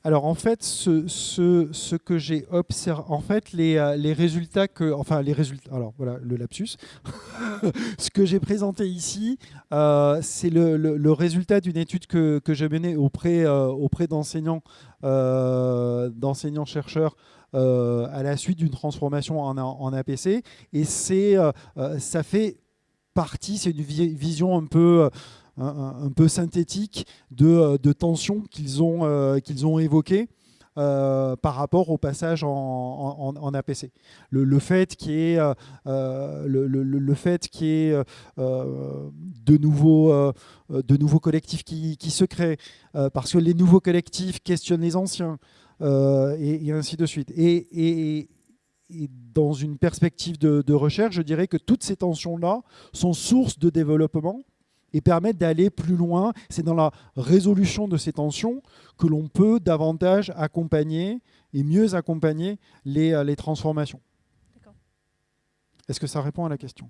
Alors en fait, ce, ce, que j'ai observé, en fait, les, euh, les, résultats que, enfin les résultats, alors voilà le lapsus, (laughs) ce que j'ai présenté ici, euh, c'est le, le, résultat d'une étude que, que j'ai menée auprès, euh, auprès d'enseignants, d'enseignants chercheurs à la suite d'une transformation en, en, APC, et c'est, ça fait partie, c'est une vision un peu un, peu synthétique de, euh, de tensions qu'ils ont, euh, qu'ils ont évoquées. Euh, par rapport au passage en, en, APC. Le, fait qu'il y ait, le, le, fait qu'il y de, nouveaux, de nouveaux collectifs qui, qui se créent, parce que les nouveaux collectifs questionnent les anciens, et, ainsi de suite. Et, et, dans une perspective de, de, recherche, je dirais que toutes ces tensions-là sont source de développement et permettre d'aller plus loin. C'est dans la résolution de ces tensions que l'on peut davantage accompagner et mieux accompagner les, euh, les transformations. Est-ce que ça répond à la question?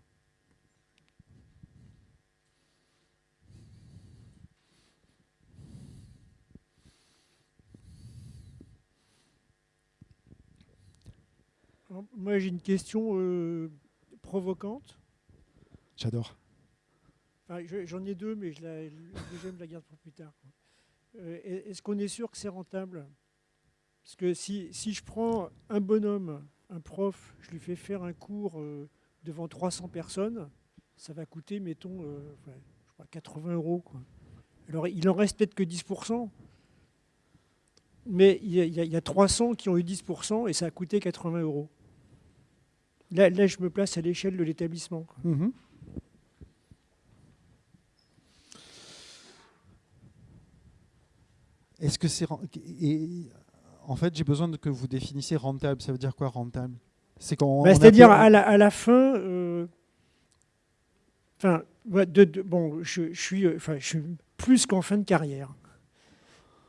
Moi, j'ai une question euh, provocante.
J'adore.
J'en ai deux, mais je la, deuxième, la garde pour plus tard. Euh, est-ce qu'on est sûr que c'est rentable? Parce que si, si, je prends un bonhomme, un prof, je lui fais faire un cours euh, devant 300 personnes, ça va coûter, mettons, euh, je crois 80 euros. Alors, il en reste peut-être que 10%, mais il y, a, il y a- il y a 300 qui ont eu 10% et ça a coûté 80 euros. Là, là, je me place à l'échelle de l'établissement.
Est-ce que c'est en fait j'ai besoin que vous définissiez rentable. Ça veut dire quoi rentable? C'est qu'on
Bah, C'est-à-dire à la, à la fin, euh, enfin, ouais, de- de- bon, je, je suis, euh, enfin, je suis plus qu'en fin de carrière,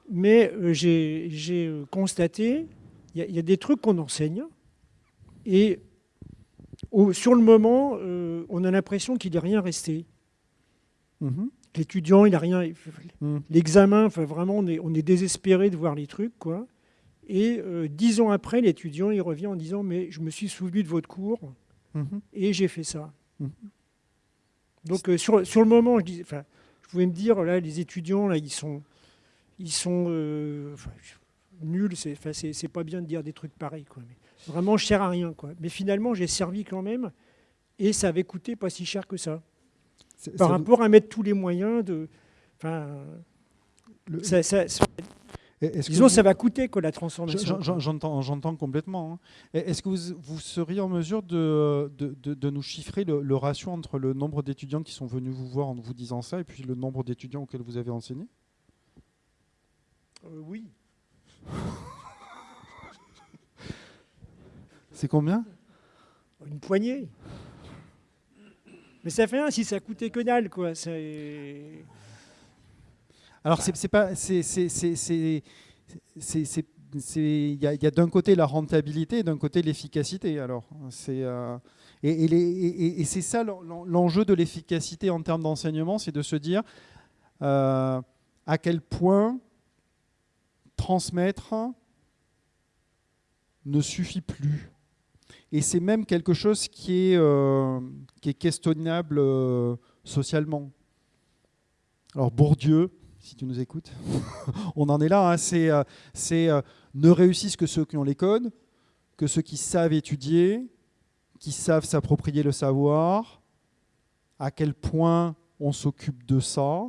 mais euh, j'ai constaté, il y, a- il y a des trucs qu'on enseigne et au- sur le moment, euh, on a l'impression qu'il n'est rien resté.
Mhm.
L'étudiant, il n'a rien.
Mhm.
L'examen, enfin, vraiment, on est, on est désespéré de voir les trucs, quoi. Et euh, dix ans après, l'étudiant, il revient en disant Mais je me suis souvenu de votre cours
Mhm.
et j'ai fait ça.
Mhm.
Donc, euh, sur, sur le moment, je, dis, je pouvais me dire là, les étudiants, là, ils sont, ils sont euh, nuls. C'est pas bien de dire des trucs pareils. Quoi. Mais vraiment, je sers à rien. Quoi. Mais finalement, j'ai servi quand même et ça avait coûté pas si cher que ça. Par rapport à mettre tous les moyens de. Enfin,
le-
ça, ça- ça-
est-ce que
disons,
vous-
ça va coûter quoi, la transformation.
J'en- j'en- J'entends, complètement. hein. Est-ce que vous, vous seriez en mesure de, de, de- de nous chiffrer le, le ratio entre le nombre d'étudiants qui sont venus vous voir en vous disant ça et puis le nombre d'étudiants auxquels vous avez enseigné?
Euh, oui.
C'est combien?
Une poignée. Mais ça fait rien si ça coûtait que dalle, quoi.
Alors c'est pas c'est il y a, d'un côté la rentabilité et d'un côté l'efficacité. Alors c'est euh, et, c'est ça l'en- l'en- l'enjeu de l'efficacité en termes d'enseignement, c'est de se dire euh, à quel point transmettre ne suffit plus. Et c'est même quelque chose qui est, euh, questionnable euh, socialement. Alors Bourdieu, si tu nous écoutes, (laughs) on en est là, hein, c'est euh, ne réussissent que ceux qui ont les codes, que ceux qui savent étudier, qui savent s'approprier le savoir, à quel point on s'occupe de ça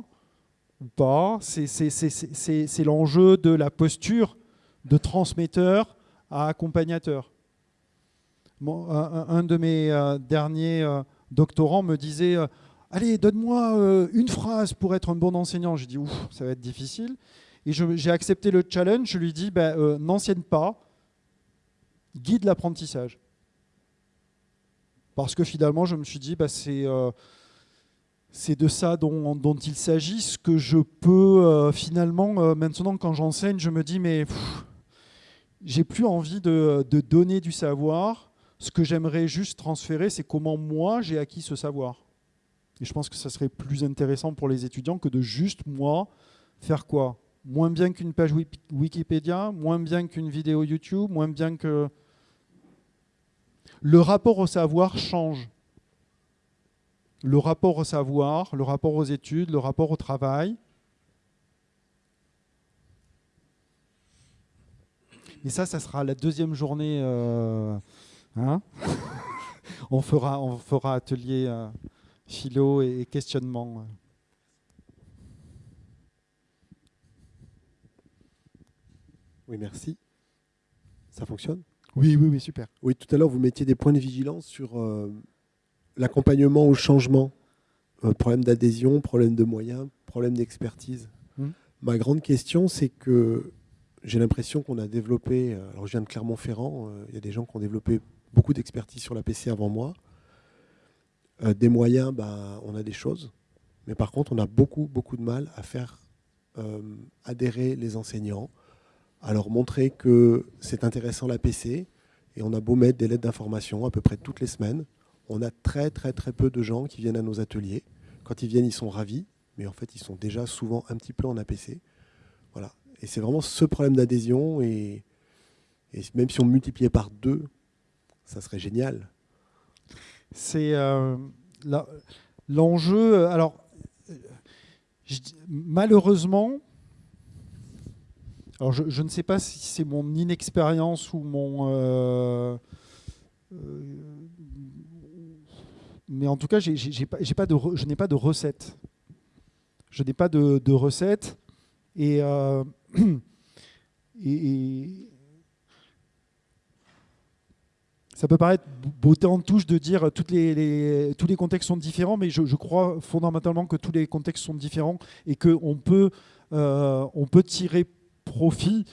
ou pas. C'est l'enjeu de la posture de transmetteur à accompagnateur. Un, de mes euh, derniers euh, doctorants me disait euh, Allez, donne-moi une phrase pour être un bon enseignant. J'ai dit Ouf, ça va être difficile. Et j'ai accepté le challenge. Je lui dis ben, N'enseigne pas, guide l'apprentissage. Parce que finalement, je me suis dit bah, c'est. de ça dont, il s'agit. Ce que je peux finalement, maintenant quand j'enseigne, je me dis mais j'ai plus envie de donner du savoir. Ce que j'aimerais juste transférer, c'est comment moi j'ai acquis ce savoir. Et je pense que ça serait plus intéressant pour les étudiants que de juste moi faire quoi? Moins bien qu'une page Wikipédia, moins bien qu'une vidéo YouTube, moins bien que... Le rapport au savoir change. Le rapport au savoir, le rapport aux études, le rapport au travail. Et ça, ça sera la deuxième journée. euh, hein (laughs) on, fera, on fera atelier euh, philo et, et questionnement.
Oui, merci. Ça fonctionne?
Oui, oui, oui, super.
Oui, tout à l'heure, vous mettiez des points de vigilance sur euh, l'accompagnement au changement. Euh, problème d'adhésion, problème de moyens, problème d'expertise.
Hmm.
Ma grande question, c'est que j'ai l'impression qu'on a développé, euh, alors je viens de Clermont-Ferrand, euh, il y a des gens qui ont développé beaucoup d'expertise sur la PC avant moi. Euh, des moyens, ben, on a des choses. Mais par contre, on a beaucoup, beaucoup de mal à faire euh, adhérer les enseignants, à leur montrer que c'est intéressant la PC. Et on a beau mettre des lettres d'information à peu près toutes les semaines. On a très, très, très peu de gens qui viennent à nos ateliers. Quand ils viennent, ils sont ravis. Mais en fait, ils sont déjà souvent un petit peu en APC. Voilà. Et c'est vraiment ce problème d'adhésion. Et, et même si on multipliait par deux, ça serait génial.
C'est euh, l'enjeu. euh, Alors, euh, malheureusement, alors je, ne sais pas si c'est mon inexpérience ou mon mais en tout cas, je n'ai pas de recette. Je n'ai pas de, de recette. Et, (clears throat) et, ça peut paraître beauté en touche de dire toutes les, tous les contextes sont différents, mais je, crois fondamentalement que tous les contextes sont différents et qu'on peut, euh, on peut tirer profit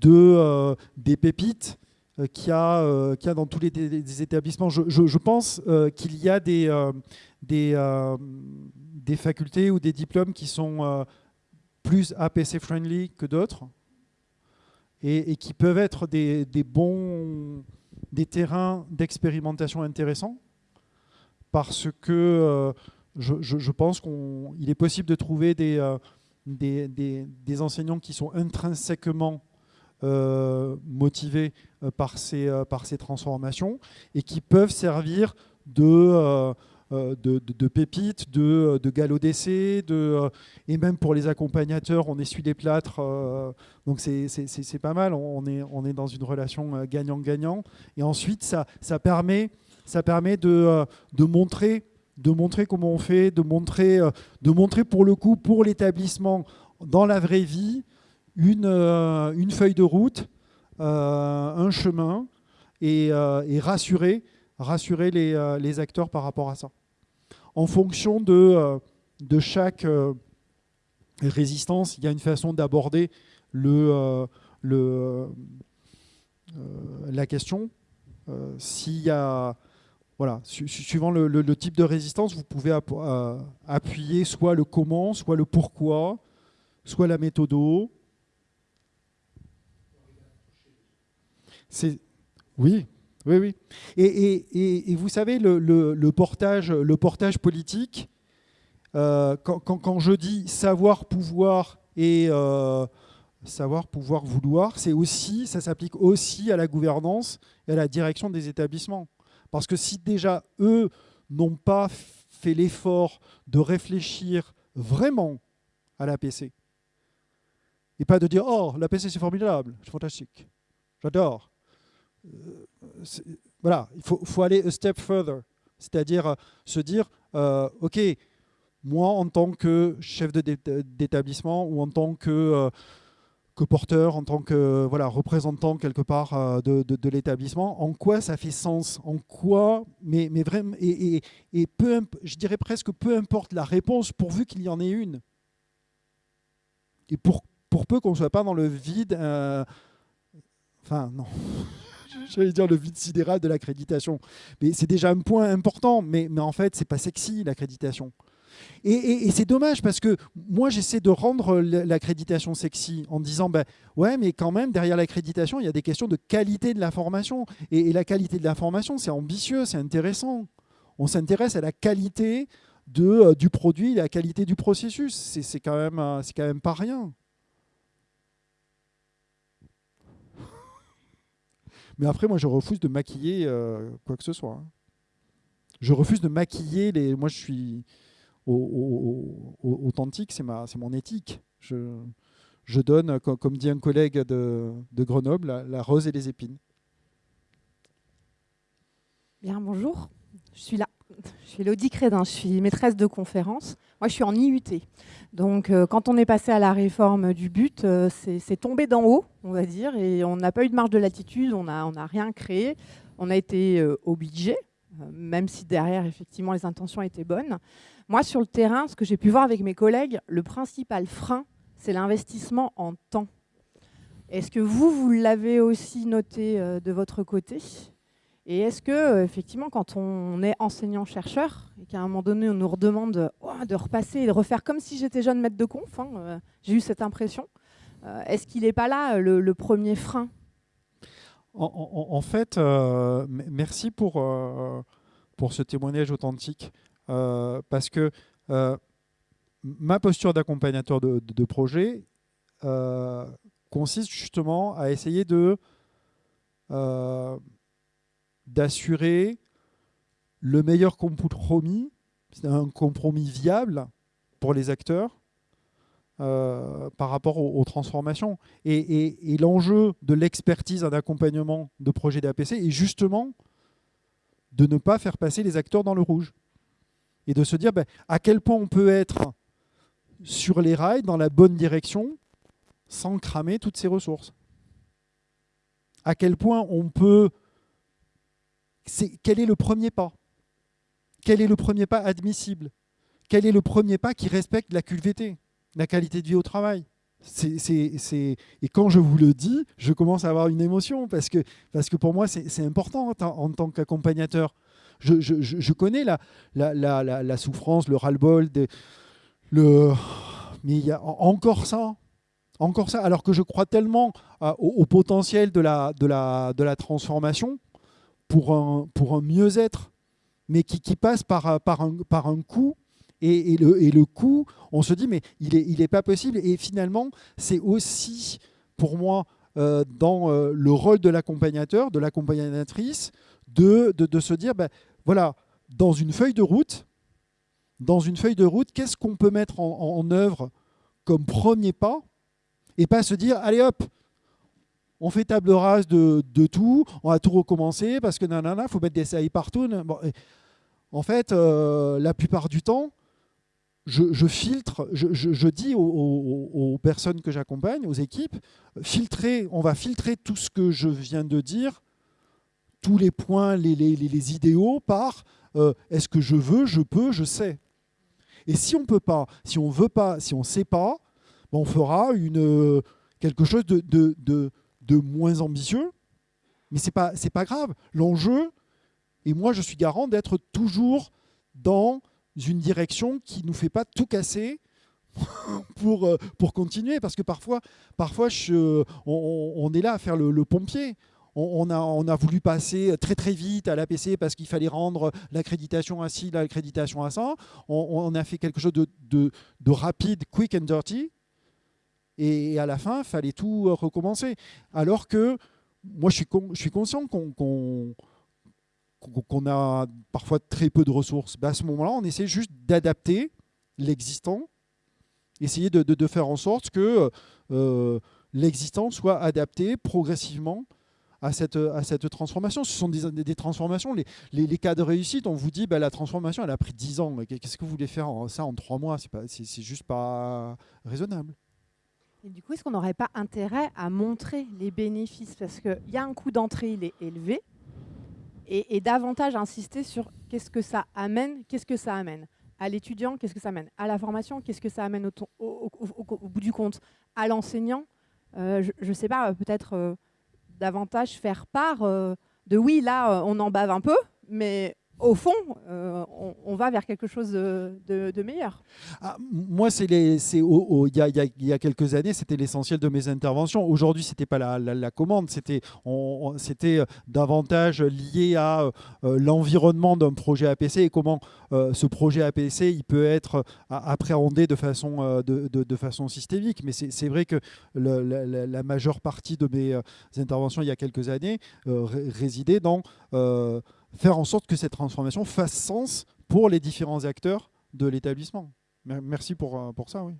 de, euh, des pépites euh, qu'il y, a, a dans tous les, établissements. Je, pense qu'il y a des, des, des, facultés ou des diplômes qui sont plus APC-friendly que d'autres et, et, qui peuvent être des, des bons des terrains d'expérimentation intéressants parce que euh, je, pense qu'il est possible de trouver des, euh, enseignants qui sont intrinsèquement euh, motivés par ces, par ces transformations et qui peuvent servir de, de, de, pépites, de, de galop d'essai, et même pour les accompagnateurs, on essuie les plâtres, donc c'est pas mal, on est, on est dans une relation gagnant-gagnant. Et ensuite, ça, ça permet, ça permet de, de montrer de montrer comment on fait, de montrer, de montrer pour le coup, pour l'établissement, dans la vraie vie, une, une feuille de route, un chemin, et rassurer, rassurer les, les, acteurs par rapport à ça en fonction de, euh, chaque euh, résistance, il y a une façon d'aborder euh, la question. Voilà, suivant le, type de résistance, vous pouvez appuyer soit le comment, soit le pourquoi, soit la méthode. C'est oui, oui, oui. Et, vous savez, le, portage, le portage politique, euh, quand, je dis savoir, pouvoir et euh, savoir, pouvoir, vouloir, c'est aussi, ça s'applique aussi à la gouvernance et à la direction des établissements. Parce que si déjà eux n'ont pas fait l'effort de réfléchir vraiment à l'APC, et pas de dire « Oh, l'APC c'est formidable, c'est fantastique, j'adore », voilà, il faut, aller a step further, c'est-à-dire euh, se dire, euh, ok, moi en tant que chef d'établissement ou en tant que, que, porteur, en tant que voilà, représentant quelque part de, l'établissement, en quoi ça fait sens, en quoi, mais, mais vraiment, et, et, peu, je dirais presque peu importe la réponse pourvu qu'il y en ait une. Et pour, pour peu qu'on ne soit pas dans le vide, enfin non j'allais dire le vide sidéral de l'accréditation. Mais c'est déjà un point important, mais, en fait, c'est pas sexy l'accréditation. Et, c'est dommage parce que moi, j'essaie de rendre l'accréditation sexy en disant, ben, ouais, mais quand même, derrière l'accréditation, il y a des questions de qualité de l'information. Et, la qualité de l'information, c'est ambitieux, c'est intéressant. On s'intéresse à la qualité euh, du produit, la qualité du processus. C'est quand, euh, quand même pas rien. Mais après, moi, je refuse de maquiller euh, quoi que ce soit. Hein. Je refuse de maquiller les. Moi, je suis authentique, c'est mon éthique. Je, je donne, comme dit un collègue de, de Grenoble, la, rose et les épines.
Bien, bonjour. Je suis là. Suis Elodie Crédin, je suis maîtresse de conférence. Moi, je suis en IUT. Donc, euh, quand on est passé à la réforme du but, euh, c'est tombé d'en haut, on va dire, et on n'a pas eu de marge de latitude, on n'a rien créé. On a été euh, obligé, même si derrière, effectivement, les intentions étaient bonnes. Moi, sur le terrain, ce que j'ai pu voir avec mes collègues, le principal frein, c'est l'investissement en temps. Est-ce que vous, vous l'avez aussi noté de votre côté? Et est-ce que, euh, effectivement, quand on est enseignant-chercheur et qu'à un moment donné, on nous redemande oh, de repasser et de refaire comme si j'étais jeune maître de conf, hein, euh, j'ai eu cette impression, euh, est-ce qu'il n'est pas là le, premier frein?
En, fait, merci pour, ce témoignage authentique, parce que ma posture d'accompagnateur de, projet consiste justement à essayer de d'assurer le meilleur compromis, un compromis viable pour les acteurs euh, par rapport aux, transformations. Et, l'enjeu de l'expertise en accompagnement de projets d'APC est justement de ne pas faire passer les acteurs dans le rouge. Et de se dire ben, à quel point on peut être sur les rails, dans la bonne direction, sans cramer toutes ses ressources. À quel point on peut... quel est le premier pas? Quel est le premier pas admissible? Quel est le premier pas qui respecte la QVT, la qualité de vie au travail? Et quand je vous le dis, je commence à avoir une émotion parce que, parce que pour moi, c'est important en, tant qu'accompagnateur. Je, connais la, souffrance, le ras-le-bol, le... mais il y a encore ça. Encore ça, alors que je crois tellement au, potentiel de la transformation pour un, mieux-être, mais qui, passe par, par, un, par coup et, le, et, coût, on se dit, mais il n'est pas possible. Et finalement, c'est aussi, pour moi, euh, dans euh, le rôle de l'accompagnateur, de l'accompagnatrice, de, de, se dire, ben, voilà, dans une feuille de route, dans une feuille de route, qu'est-ce qu'on peut mettre en, œuvre comme premier pas? Et pas se dire, allez hop, on fait table rase de, tout, on va tout recommencer parce que nanana, il faut mettre des SAI partout. En fait, euh, la plupart du temps, je, filtre, je, dis aux, personnes que j'accompagne, aux équipes, filtrer, on va filtrer tout ce que je viens de dire, tous les points, les, idéaux par euh, est-ce que je veux, je peux, je sais. Et si on ne peut pas, si on veut pas, si on ne sait pas, ben, on fera quelque chose de, moins ambitieux, mais ce n'est pas, pas grave. L'enjeu, et moi je suis garant d'être toujours dans une direction qui ne nous fait pas tout casser (laughs) pour, euh, pour continuer. Parce que parfois, parfois on, est là à faire le, pompier. On, a, on, a, voulu passer très très vite à l'APC parce qu'il fallait rendre l'accréditation à ci, l'accréditation à ça. On, a fait quelque chose de, de, rapide, quick and dirty. Et à la fin, il fallait tout recommencer. Alors que moi, je suis, conscient qu'on a parfois très peu de ressources, ben, à ce moment-là, on essaie juste d'adapter l'existant, essayer de, faire en sorte que euh, l'existant soit adapté progressivement à cette, transformation. Ce sont des, transformations. Les, cas de réussite, on vous dit ben, la transformation, elle a pris 10 ans. Qu'est-ce que vous voulez faire ça en 3 mois? C'est juste pas raisonnable.
Et du coup, est-ce qu'on n'aurait pas intérêt à montrer les bénéfices? Parce qu'il y a un coût d'entrée, il est élevé et, davantage insister sur qu'est-ce que ça amène, qu'est-ce que ça amène à l'étudiant, qu'est-ce que ça amène à la formation, qu'est-ce que ça amène au, bout du compte à l'enseignant. Euh, je ne sais pas, peut-être euh, davantage faire part euh, de oui, là, on en bave un peu, mais au fond, euh, on, va vers quelque chose de, meilleur.
Moi, il y, a quelques années, c'était l'essentiel de mes interventions. Aujourd'hui, c'était pas la, commande, c'était euh, davantage lié à euh, l'environnement d'un projet APC et comment ce projet APC il peut être appréhendé de façon, de, façon systémique. Mais c'est vrai que la, majeure partie de mes interventions il y a quelques années résidait dans faire en sorte que cette transformation fasse sens pour les différents acteurs de l'établissement. Merci pour, euh, pour ça, oui.